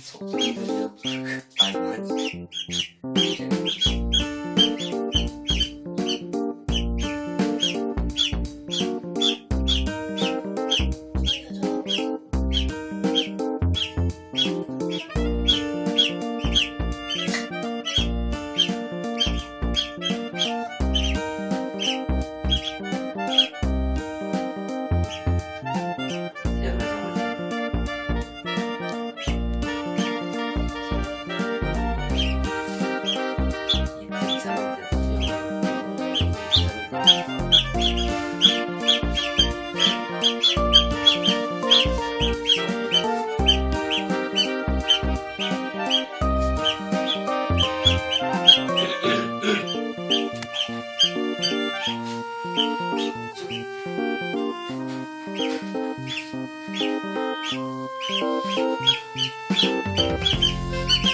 そう。Thank you.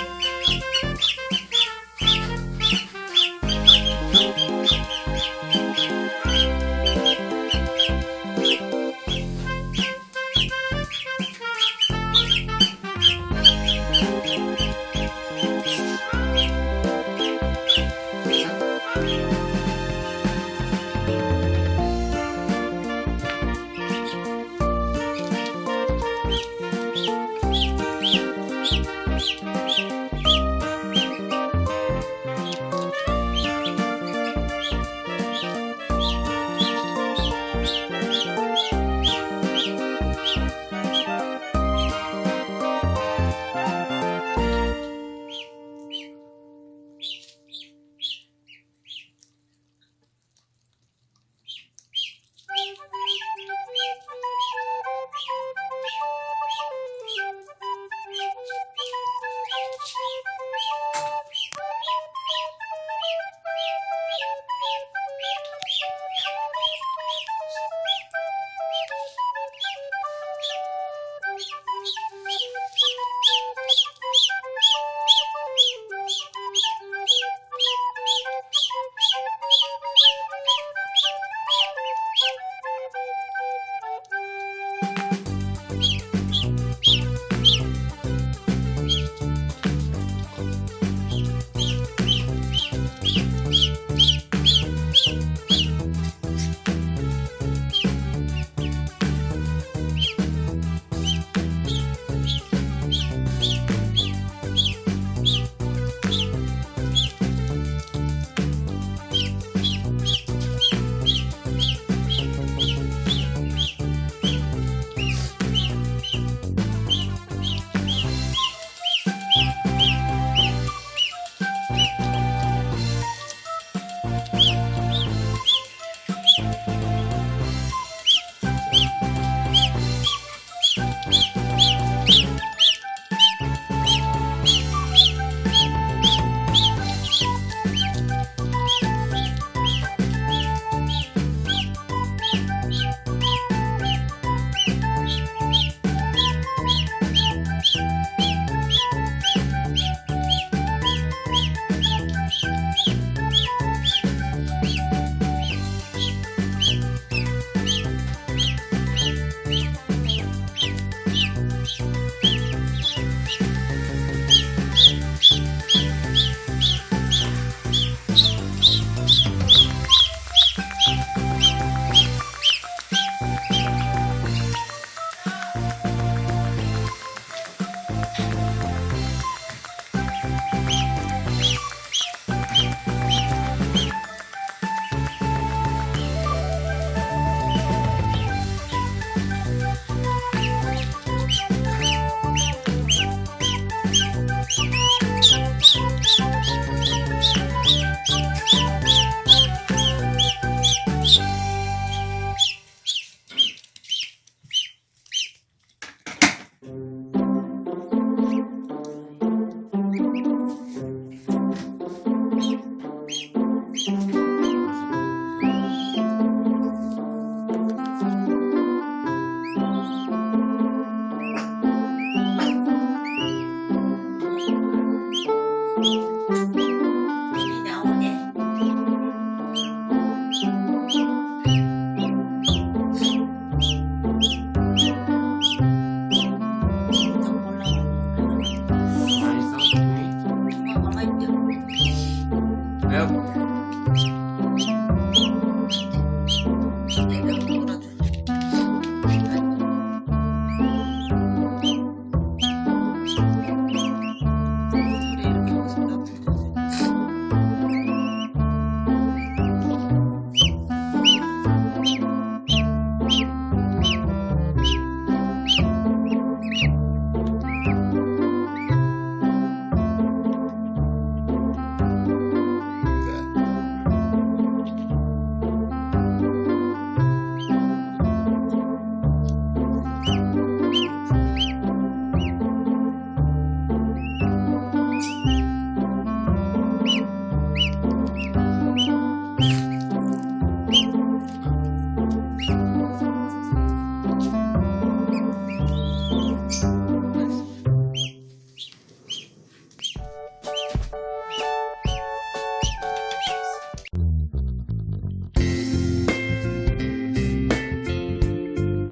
いや。